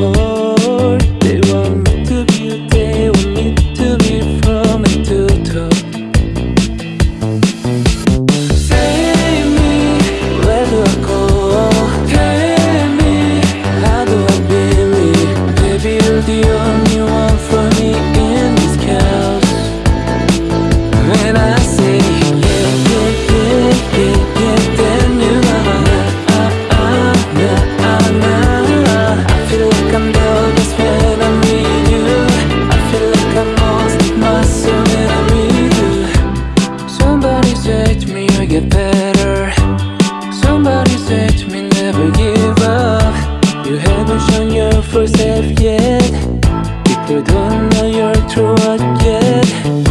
Oh. on your first step yet. People don't know you're through yet.